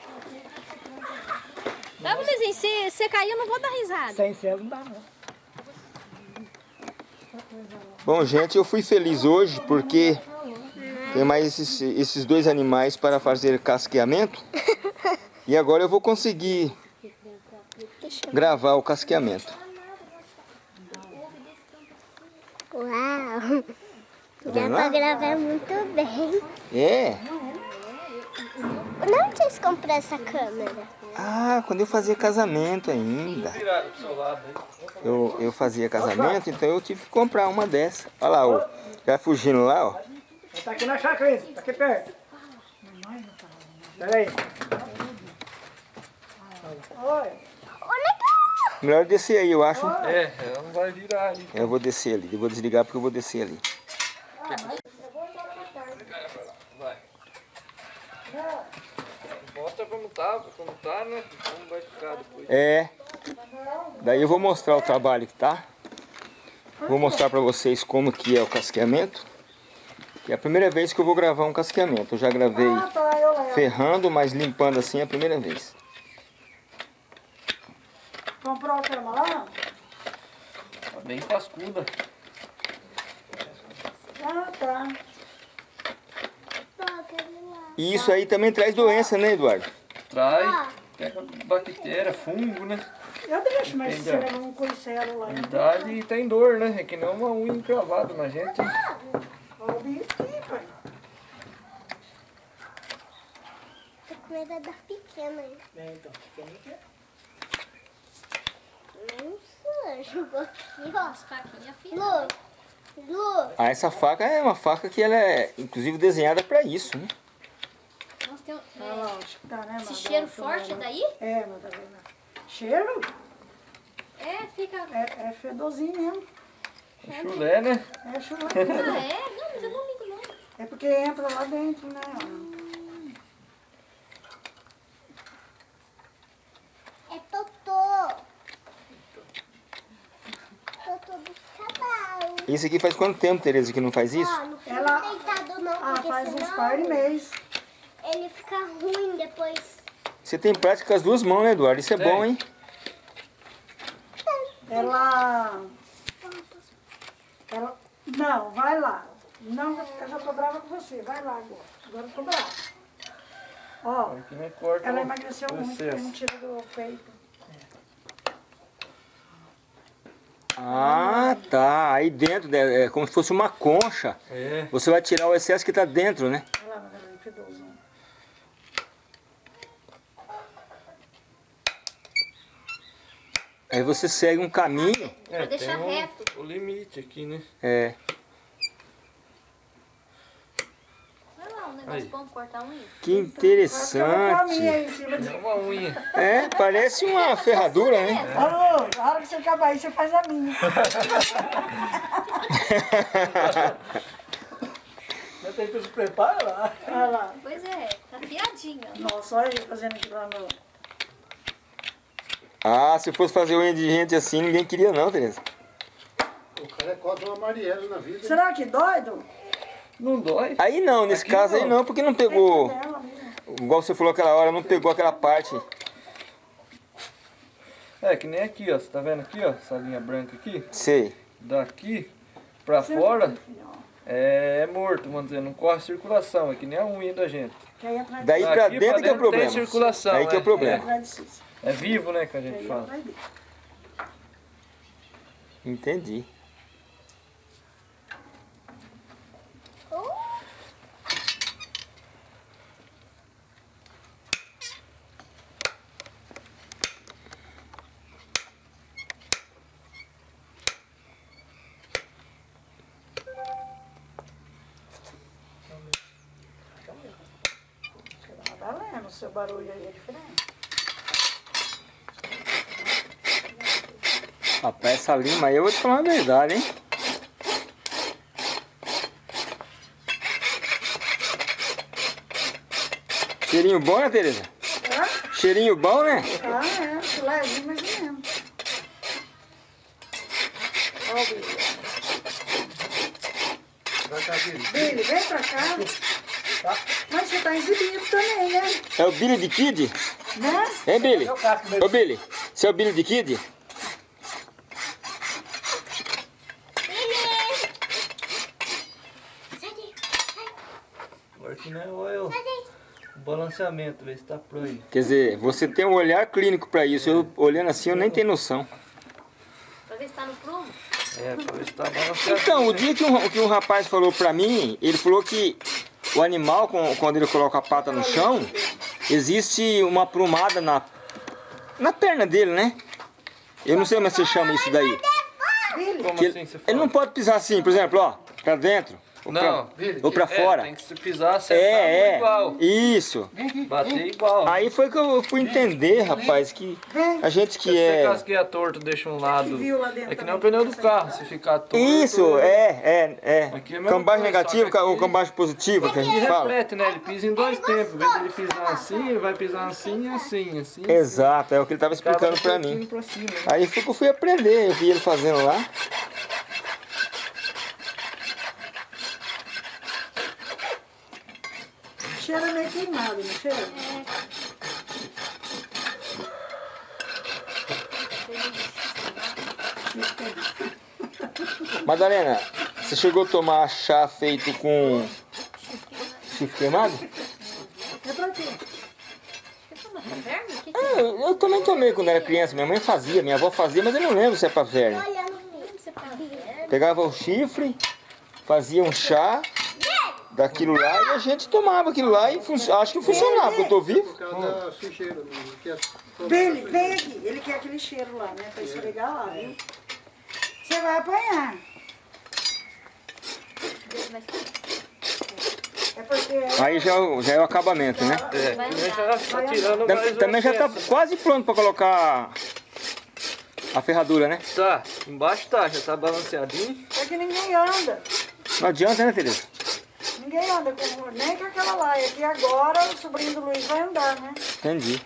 Speaker 4: Tá, Luizinho, se você cair, eu não vou dar risada.
Speaker 5: Sem céu não dá, não.
Speaker 1: Bom, gente, eu fui feliz hoje porque tem mais esses, esses dois animais para fazer casqueamento. E agora eu vou conseguir gravar o casqueamento.
Speaker 6: Uau!
Speaker 1: Tá
Speaker 6: Dá
Speaker 1: lá?
Speaker 6: gravar muito bem.
Speaker 1: É.
Speaker 6: Onde vocês compraram essa câmera?
Speaker 1: Ah, quando eu fazia casamento ainda. Eu, eu fazia casamento, então eu tive que comprar uma dessa. Olha lá, ó. Já fugindo lá, ó.
Speaker 5: Tá aqui na chácara, tá aqui perto. Pera aí. Oi.
Speaker 1: Melhor descer aí, eu acho.
Speaker 2: É, ela não vai virar ali.
Speaker 1: Eu vou descer ali. Eu vou desligar porque eu vou descer ali.
Speaker 2: Mostra como tá, como tá, né? Como vai ficar depois.
Speaker 1: É. Daí eu vou mostrar o trabalho que tá. Vou mostrar pra vocês como que é o casqueamento. E é a primeira vez que eu vou gravar um casqueamento. Eu já gravei
Speaker 5: Ah, tá,
Speaker 1: ferrando, mas limpando assim é a primeira vez.
Speaker 5: Comprou a cama lá?
Speaker 2: Tá bem cascuda.
Speaker 5: Ah, tá.
Speaker 1: E isso aí também traz doença, né, Eduardo?
Speaker 2: Traz, pega bactéria, fungo, né?
Speaker 5: Eu deixo, mas se
Speaker 2: Entendeu?
Speaker 5: você leva um coicelo lá.
Speaker 2: Umidade e tem dor, né? É que nem uma unha encravada na gente.
Speaker 5: Olha o bicho aqui, pai.
Speaker 6: Tô com medo da pequena aí.
Speaker 5: É, então, pequeno que é.
Speaker 6: Nossa, jogou aqui, ó.
Speaker 4: Faquinha fina.
Speaker 6: Lu, Lu,
Speaker 1: Ah, essa faca é uma faca que ela é inclusive desenhada pra isso, né?
Speaker 4: Tem um,
Speaker 5: Olha
Speaker 4: é,
Speaker 5: lá, acho que tá, né,
Speaker 4: esse
Speaker 5: Madalena?
Speaker 4: cheiro forte daí?
Speaker 5: É, Madalena. Cheiro?
Speaker 4: É, fica...
Speaker 5: É, é fedorzinho mesmo.
Speaker 2: É chulé, né?
Speaker 5: É chulé.
Speaker 4: Ah, é? Não, mas eu não ligo não.
Speaker 5: É porque entra lá dentro, né?
Speaker 6: É Totô. Totô dos cavalos.
Speaker 1: Isso aqui faz quanto tempo, Tereza, que não faz isso?
Speaker 6: Ó, não fica
Speaker 5: Ela-
Speaker 6: deitado não,
Speaker 5: Ah, faz uns
Speaker 6: senão
Speaker 5: par de mês.
Speaker 6: Ele fica ruim depois.
Speaker 1: Você tem prática com as duas mãos, né, Eduardo? Isso é bom, hein?
Speaker 5: Ela. Ela. Não, vai lá. Não, eu já tô brava com você. Vai lá agora. Agora eu tô brava. Ó, ela emagreceu muito, porque não tira do peito.
Speaker 1: Ah, tá. Aí dentro, né, é como se fosse uma concha.
Speaker 2: É.
Speaker 1: Você vai tirar o excesso que tá dentro, né?
Speaker 5: Olha lá, Magalhães, fedoso.
Speaker 1: Aí você segue um caminho.
Speaker 2: É,
Speaker 4: Pra deixar
Speaker 2: tem o-
Speaker 4: reto.
Speaker 2: O limite aqui, né?
Speaker 1: É.
Speaker 4: Vai lá, um negócio
Speaker 2: Aí.
Speaker 4: bom pra cortar unha.
Speaker 1: Que interessante.
Speaker 5: aí em cima de...
Speaker 2: É uma unha.
Speaker 1: É, parece uma ferradura, né?
Speaker 5: Alô, na hora que você acabar aí, você faz a minha.
Speaker 3: Já tem tudo preparo lá.
Speaker 5: Olha lá.
Speaker 4: Pois é, tá afiadinho. ó.
Speaker 5: Nossa, olha ele fazendo aqui lá no...
Speaker 1: Ah, se fosse fazer unha de gente assim, ninguém queria não, Tereza.
Speaker 3: O cara é quase uma Marielle na vida.
Speaker 5: Será que doido?
Speaker 2: Não dói?
Speaker 1: Aí não, nesse
Speaker 2: Aqui
Speaker 1: caso aí
Speaker 2: não.
Speaker 1: não, porque não pegou, igual você falou aquela hora, não pegou aquela parte.
Speaker 2: É, que nem aqui, ó. Você tá vendo aqui, ó? Essa linha branca aqui.
Speaker 1: Sei.
Speaker 2: Daqui pra fora é morto, vamos dizer. Não corre circulação. É que nem a unha da gente.
Speaker 5: Que aí atrás
Speaker 1: Daí pra
Speaker 2: pra
Speaker 1: dentro que é o
Speaker 2: dentro
Speaker 1: problema.
Speaker 2: tem circulação,
Speaker 1: Aí que é o
Speaker 2: é.
Speaker 1: problema.
Speaker 5: Cícero.
Speaker 2: É vivo, né, que a gente fala.
Speaker 1: Entendi.
Speaker 5: Tá valendo, o seu barulho aí é diferente.
Speaker 1: Rapaz, essa lima aí eu vou te falar a verdade, hein? Cheirinho bom, né, Tereza?
Speaker 5: Hã?
Speaker 1: Cheirinho bom, né?
Speaker 5: Ah, é, levinho mais ou menos. Ó o Billy.
Speaker 3: Vai cá, filho.
Speaker 5: Billy, vem pra cá. Mas você tá exibido também, né?
Speaker 1: É o Billy de Kid?
Speaker 5: Né?
Speaker 1: Hein, Billy? Ô, Billy, você é o Billy de Kid?
Speaker 2: Agora que não é oil. O balanceamento, ver se tá pro aí.
Speaker 1: Quer dizer, você tem um olhar clínico pra isso. Eu olhando assim, eu nem tenho noção.
Speaker 4: Pra ver se tá no prumo.
Speaker 2: É, pra ver se tá balanceado.
Speaker 1: Então, o dia que um, que um rapaz falou pra mim, ele falou que o animal, com- quando ele coloca a pata no chão, existe uma aprumada na, na perna dele, né? Eu não sei como é que você chama isso daí.
Speaker 2: Como assim
Speaker 1: ele,
Speaker 2: você fala?
Speaker 1: ele não pode pisar assim, por exemplo, ó, pra dentro. Ou
Speaker 2: Não,
Speaker 1: pra, ou pra
Speaker 2: É,
Speaker 1: fora.
Speaker 2: tem que se pisar, acertar
Speaker 1: É, é.
Speaker 2: igual.
Speaker 1: Isso.
Speaker 2: Bater igual.
Speaker 1: Aí foi que eu fui entender, rapaz, que a gente que
Speaker 2: Se você
Speaker 1: é.
Speaker 2: casqueia torto, deixa um lado.
Speaker 5: viu lá dentro
Speaker 2: É que nem o pneu do carro, se ficar torto.
Speaker 1: Isso, é, é, é.
Speaker 2: Aqui é
Speaker 1: Cambagem
Speaker 2: que
Speaker 1: ou cambagem positiva que a
Speaker 2: E
Speaker 1: gente fala.
Speaker 2: reflete, né? Ele pisa em dois tempos. De ele pisar assim, ele vai pisar assim, assim, assim.
Speaker 1: Exato, é o que ele
Speaker 2: Acaba
Speaker 1: explicando pra mim.
Speaker 2: Pra cima?
Speaker 1: Aí foi que eu fui aprender, eu vi ele fazendo lá.
Speaker 5: Cheira meio queimado, não cheira?
Speaker 1: Madalena, você chegou a tomar chá feito com chifre queimado?
Speaker 5: É pra quê?
Speaker 1: Ah, eu, eu também tomei quando era criança, minha mãe fazia, minha avó fazia, mas eu não lembro se é pra verme.
Speaker 4: É pra verme?
Speaker 1: Pegava o chifre, fazia um chá daquilo lá e a gente tomava aquilo lá e fun- acho que funcionava, porque eu tô vivo.
Speaker 3: Por causa da sujeira. né? É
Speaker 5: Billy, vem aqui. Ele quer aquele cheiro lá, né? Pra esfregar lá, viu? Você vai apanhar. É.
Speaker 1: Aí já, é o- já é o acabamento, né?
Speaker 2: É, também tá
Speaker 1: Também já tá quase pronto pra colocar a ferradura, né?
Speaker 2: Tá, embaixo tá, já tá balanceadinho.
Speaker 5: É que ninguém anda.
Speaker 1: Não adianta, né, Tereza?
Speaker 5: Ninguém anda com, nem com aquela laia. Que agora o sobrinho do Luiz vai andar, né?
Speaker 1: Entendi.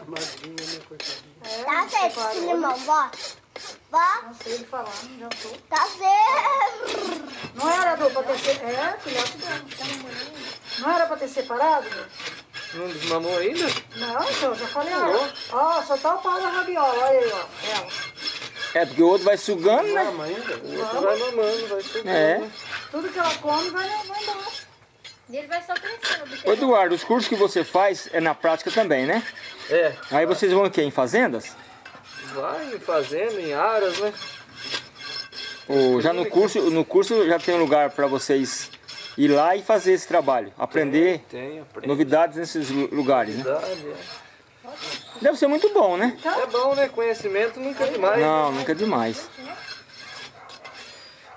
Speaker 3: Amadinha, né, coitadinha.
Speaker 5: É,
Speaker 6: Tá certo, esse limão, vó. Vó,
Speaker 5: Não sei ele falar, não jantou.
Speaker 6: tá certo.
Speaker 5: Não era do, pra ter separado. É, filhote dela. Não era pra ter separado?
Speaker 2: Não desmamou ainda?
Speaker 5: Não, senhor, já falei. Ó, ó só tá o pau da rabiola, olha aí, ó. Ela.
Speaker 1: É, porque o outro vai sugando, né?
Speaker 3: Mama ainda?
Speaker 2: O outro vai mamando, vai sugando.
Speaker 1: É.
Speaker 2: né?
Speaker 5: Tudo que ela come vai, vai embora.
Speaker 4: E ele vai só crescendo.
Speaker 1: Ô, Eduardo, os cursos que você faz é na prática também, né?
Speaker 2: É,
Speaker 1: Aí vocês vão o quê? Em fazendas?
Speaker 2: vai em fazenda, em aras, né?
Speaker 1: Ou já no curso, no curso já tem um lugar para vocês ir lá e fazer esse trabalho, aprender
Speaker 2: Tem, aprende.
Speaker 1: novidades nesses lu- lugares, né?
Speaker 2: É.
Speaker 1: Deve ser muito bom, né?
Speaker 2: É bom, né? Conhecimento nunca é demais.
Speaker 1: Não, nunca é demais.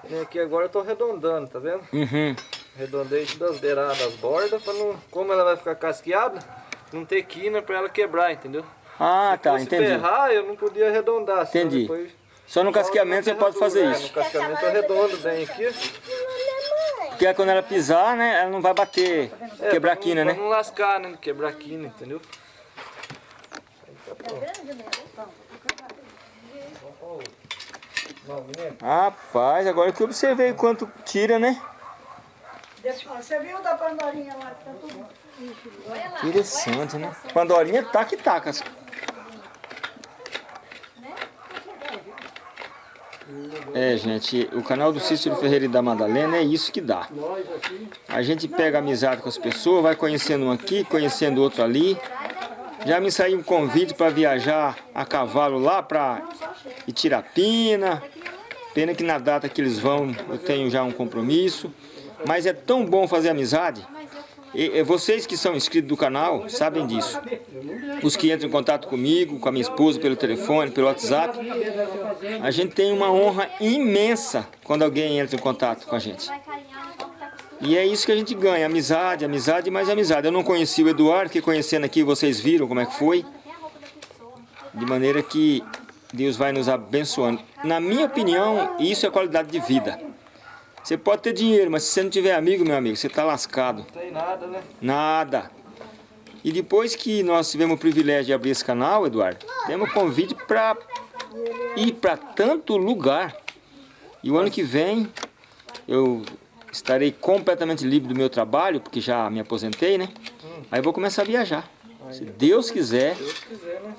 Speaker 2: E Aqui agora eu tô arredondando, tá vendo?
Speaker 1: Uhum.
Speaker 2: Arredondei das beiradas, as bordas, pra não... Como ela vai ficar casqueada, não ter quina pra ela quebrar, entendeu?
Speaker 1: Ah, tá,
Speaker 2: Se
Speaker 1: entendi.
Speaker 2: ferrar, eu não podia arredondar.
Speaker 1: Entendi.
Speaker 2: Depois...
Speaker 1: Só no casqueamento você pode fazer
Speaker 2: É, no
Speaker 1: isso.
Speaker 2: cascamento eu arredondo bem aqui.
Speaker 1: Porque quando ela pisar, né, ela não vai bater,
Speaker 2: É,
Speaker 1: quebrar a quina, né?
Speaker 2: Não lascar, né? Quebrar a quina, entendeu?
Speaker 1: Rapaz, agora que eu observei quanto tira, né?
Speaker 5: Você viu da pandorinha lá que tá tudo.
Speaker 1: Interessante, né? Pandorinha taca e taca. É, gente, o canal do Cícero Ferreira e da Madalena é isso que dá. A gente pega amizade com as pessoas, vai conhecendo um aqui, conhecendo outro ali. Já me saiu um convite para viajar a cavalo lá para Itirapina. Pena que na data que eles vão eu tenho já um compromisso. Mas é tão bom fazer amizade. E, vocês que são inscritos do canal sabem disso. Os que entram em contato comigo, com a minha esposa pelo telefone, pelo WhatsApp. A gente tem uma honra imensa quando alguém entra em contato com a gente. E é isso que a gente ganha, amizade, amizade mais amizade. Eu não conheci o Eduardo, que conhecendo aqui vocês viram como é que foi. De maneira que Deus vai nos abençoando. Na minha opinião, isso é qualidade de vida. Você pode ter dinheiro, mas se você não tiver amigo, meu amigo, você está lascado.
Speaker 2: Não tem nada, né?
Speaker 1: Nada. E depois que nós tivemos o privilégio de abrir esse canal, Eduardo, temos convite para ir para tanto lugar. E o ano que vem eu estarei completamente livre do meu trabalho, porque já me aposentei, né? Aí eu vou começar a viajar. Se Deus quiser,
Speaker 2: Deus quiser, né?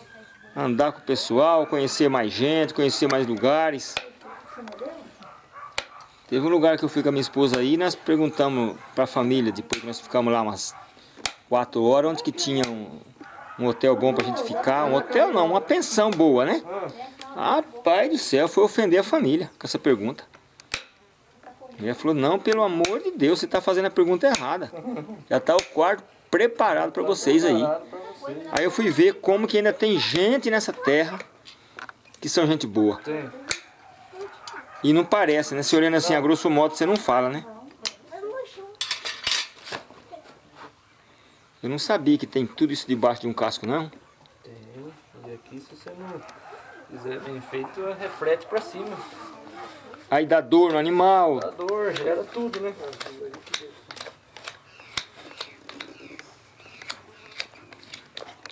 Speaker 1: andar com o pessoal, conhecer mais gente, conhecer mais lugares. Teve um lugar que eu fui com a minha esposa aí, nós perguntamos para a família, depois que nós ficamos lá umas quatro horas, onde que tinha um, um hotel bom pra gente ficar. Um hotel não, uma pensão boa, né? Rapaz do céu, foi ofender a família com essa pergunta. E ela falou, não, pelo amor de Deus, você está fazendo a pergunta errada. Já está o quarto preparado para vocês aí. Aí eu fui ver como que ainda tem gente nessa terra que são gente boa. E não parece, né? Se olhando assim a grosso modo, você não fala, né? Eu não sabia que tem tudo isso debaixo de um casco, não.
Speaker 2: Tem. E aqui, se você não fizer bem feito, reflete pra cima.
Speaker 1: Aí dá dor no animal.
Speaker 2: Dá dor, gera tudo, né?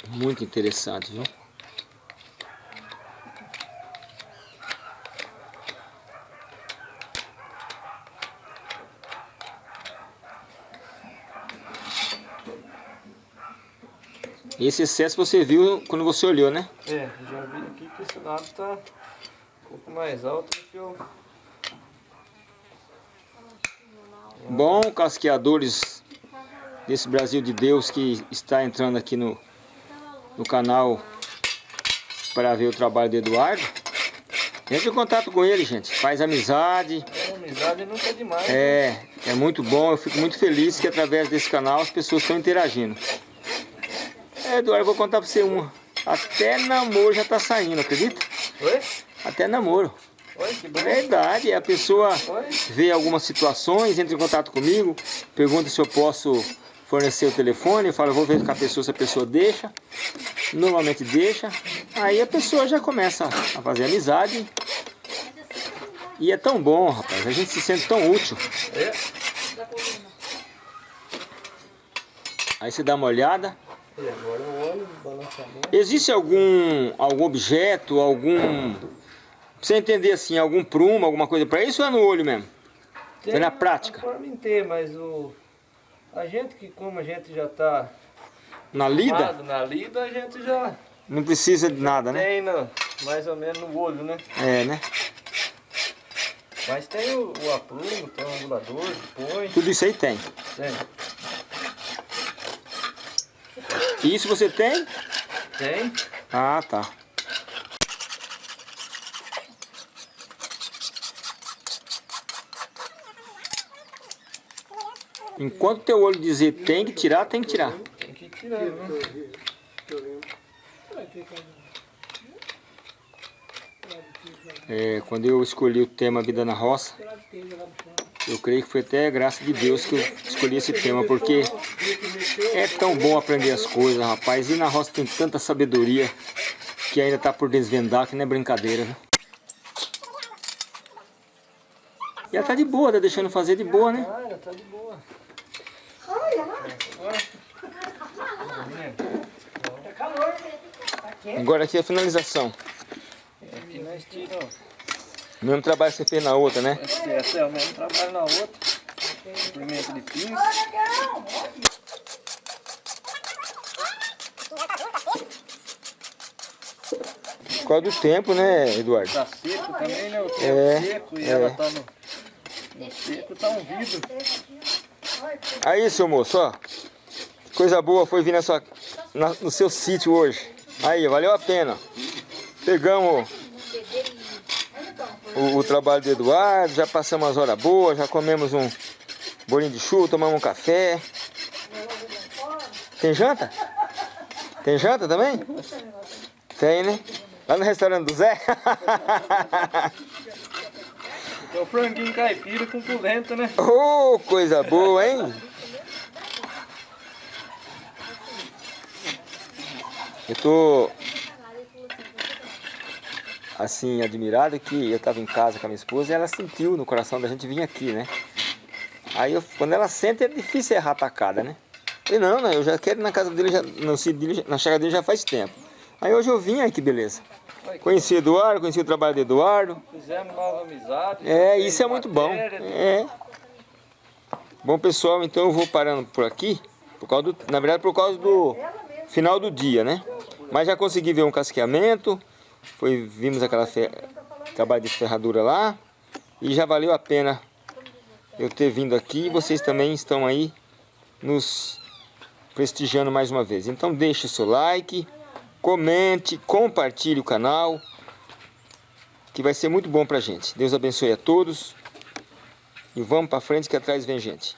Speaker 1: Muito interessante, viu? Esse excesso você viu quando você olhou, né?
Speaker 2: É, já vi aqui que esse lado tá um pouco mais alto do que o...
Speaker 1: Bom, casqueadores desse Brasil de Deus que está entrando aqui no, no canal para ver o trabalho do Eduardo. Entre em contato com ele, gente. Faz amizade.
Speaker 2: É, amizade nunca é demais.
Speaker 1: É, é muito bom. Eu fico muito feliz que através desse canal as pessoas estão interagindo. É, Eduardo, eu vou contar para você uma. Até namoro já está saindo, acredita?
Speaker 2: Oi?
Speaker 1: Até namoro.
Speaker 2: Oi, que bom.
Speaker 1: Verdade, a pessoa
Speaker 2: Oi?
Speaker 1: vê algumas situações, entra em contato comigo, pergunta se eu posso fornecer o telefone, eu falo, vou ver com a pessoa se a pessoa deixa. Normalmente deixa. Aí a pessoa já começa a fazer amizade. E é tão bom, rapaz. A gente se sente tão útil.
Speaker 2: É.
Speaker 1: Aí você dá uma olhada.
Speaker 2: E.
Speaker 1: Existe algum, algum objeto, algum... Pra você entender assim, algum prumo, alguma coisa pra isso ou é no olho mesmo? É na prática?
Speaker 2: A forma inteira, mas o... A gente que como a gente já tá
Speaker 1: Na lida?
Speaker 2: na lida, a gente já
Speaker 1: Não precisa de nada, né?
Speaker 2: tem mais ou menos no olho, né?
Speaker 1: É, né?
Speaker 2: Mas tem o, o aprumo, tem o angulador, põe.
Speaker 1: Tudo isso aí tem.
Speaker 2: Tem.
Speaker 1: Isso você tem?
Speaker 2: Tem.
Speaker 1: Ah, tá. Enquanto teu olho dizer tem que tirar, tem que tirar.
Speaker 2: Tem que tirar, né?
Speaker 1: É, quando eu escolhi o tema Vida na Roça, eu creio que foi até graça de Deus que eu escolhi esse tema, porque é tão bom aprender as coisas, rapaz. E na roça tem tanta sabedoria que ainda está por desvendar, que não é brincadeira, né? E ela tá de boa, tá deixando fazer de boa, né?
Speaker 2: De boa.
Speaker 1: Agora aqui é a finalização.
Speaker 2: Aqui nós tiramos.
Speaker 1: O mesmo trabalho que você fez na outra, né?
Speaker 2: Esse, esse é o mesmo trabalho na outra. Comprimento de pinça.
Speaker 1: Por causa do tempo, né, Eduardo?
Speaker 2: Tá seco também, né? O tempo
Speaker 1: É,
Speaker 2: seco e
Speaker 1: é.
Speaker 2: ela tá no, no seco, tá um vidro.
Speaker 1: Aí, seu moço, ó. Coisa boa foi vir na sua, na- no seu sítio hoje. Aí, valeu a pena. Pegamos o, o trabalho do Eduardo, já passamos umas horas boas, já comemos um bolinho de chuva, tomamos um café. Tem janta? Tem janta também? Tem, né? Lá no restaurante do Zé?
Speaker 2: É o franguinho caipira com polenta, né?
Speaker 1: Oh, coisa boa, hein? Eu tô assim admirado que eu tava em casa com a minha esposa e ela sentiu no coração da gente vir aqui, né? Aí eu- quando ela sente é difícil errar a tacada, né? E não, não, eu já quero ir na casa dele, já, no sítio dele, na chácara dele já faz tempo. Aí hoje eu vim, aí que beleza. Conheci o Eduardo, conheci o trabalho do Eduardo.
Speaker 2: Fizemos nova amizade.
Speaker 1: É, isso é muito bom.
Speaker 2: matéria,
Speaker 1: É. Bom, pessoal, então eu vou parando por aqui, por causa do, na verdade por causa do final do dia, né? Mas já consegui ver um casqueamento, foi, vimos aquela fe, trabalho de ferradura lá, e já valeu a pena eu ter vindo aqui, vocês também estão aí nos prestigiando mais uma vez. Então deixe o seu like, comente, compartilhe o canal, que vai ser muito bom pra gente. Deus abençoe a todos. E vamos pra frente que atrás vem gente.